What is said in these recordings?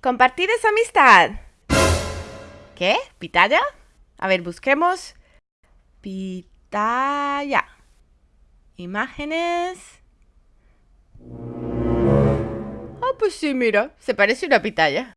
Compartir esa amistad. ¿Qué? ¿Pitaya? A ver, busquemos. Pitaya. Imágenes. Ah, pues sí, mira, se parece una pitaya.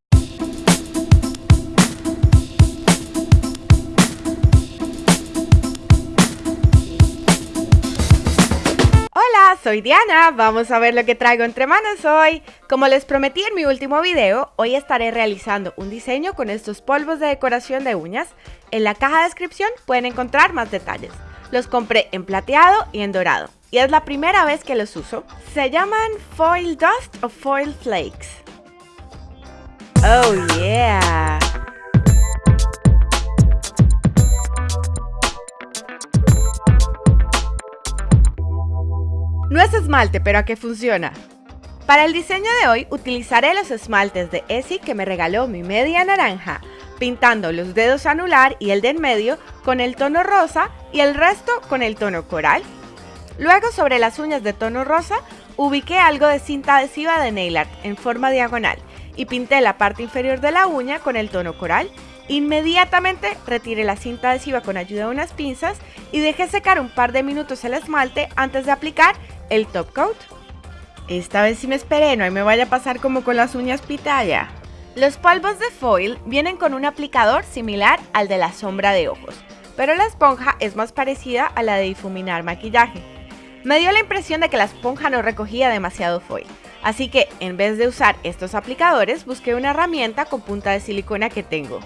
Soy Diana, vamos a ver lo que traigo entre manos hoy. Como les prometí en mi último video, hoy estaré realizando un diseño con estos polvos de decoración de uñas. En la caja de descripción pueden encontrar más detalles. Los compré en plateado y en dorado, y es la primera vez que los uso. Se llaman Foil Dust o Foil Flakes. Oh yeah! Esmalte, pero ¿a qué funciona? Para el diseño de hoy utilizaré los esmaltes de Essie que me regaló mi media naranja, pintando los dedos anular y el de en medio con el tono rosa y el resto con el tono coral. Luego sobre las uñas de tono rosa ubiqué algo de cinta adhesiva de nail art en forma diagonal y pinté la parte inferior de la uña con el tono coral. Inmediatamente retiré la cinta adhesiva con ayuda de unas pinzas y dejé secar un par de minutos el esmalte antes de aplicar el top coat. Esta vez sí me esperé, no me vaya a pasar como con las uñas pitaya. Los polvos de foil vienen con un aplicador similar al de la sombra de ojos, pero la esponja es más parecida a la de difuminar maquillaje. Me dio la impresión de que la esponja no recogía demasiado foil, así que en vez de usar estos aplicadores busqué una herramienta con punta de silicona que tengo.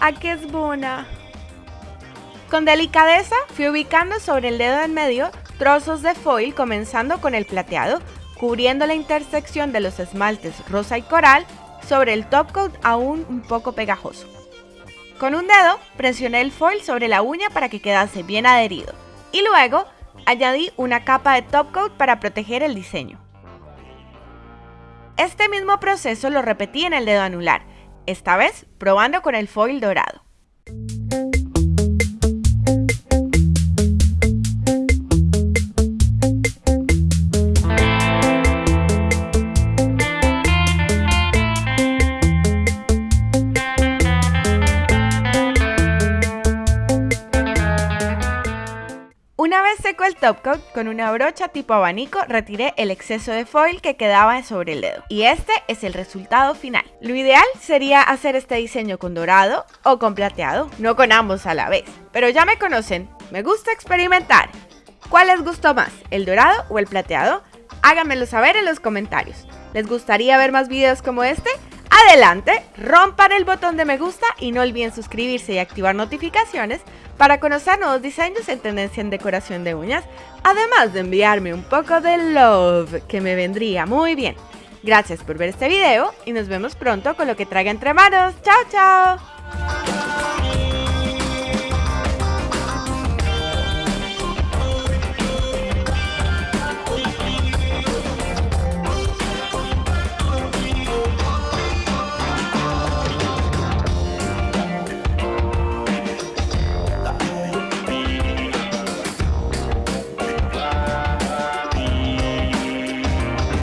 ¡Ah, qué es buena! Con delicadeza fui ubicando sobre el dedo en medio trozos de foil comenzando con el plateado, cubriendo la intersección de los esmaltes rosa y coral sobre el top coat aún un poco pegajoso. Con un dedo presioné el foil sobre la uña para que quedase bien adherido y luego añadí una capa de top coat para proteger el diseño. Este mismo proceso lo repetí en el dedo anular, esta vez probando con el foil dorado. Seco el top coat, con una brocha tipo abanico retiré el exceso de foil que quedaba sobre el dedo. Y este es el resultado final. Lo ideal sería hacer este diseño con dorado o con plateado, no con ambos a la vez. Pero ya me conocen, me gusta experimentar. ¿Cuál les gustó más, el dorado o el plateado? Háganmelo saber en los comentarios. ¿Les gustaría ver más videos como este? Adelante, rompan el botón de me gusta y no olviden suscribirse y activar notificaciones para conocer nuevos diseños en tendencia en decoración de uñas, además de enviarme un poco de love, que me vendría muy bien. Gracias por ver este video y nos vemos pronto con lo que traiga entre manos. ¡Chao, chao!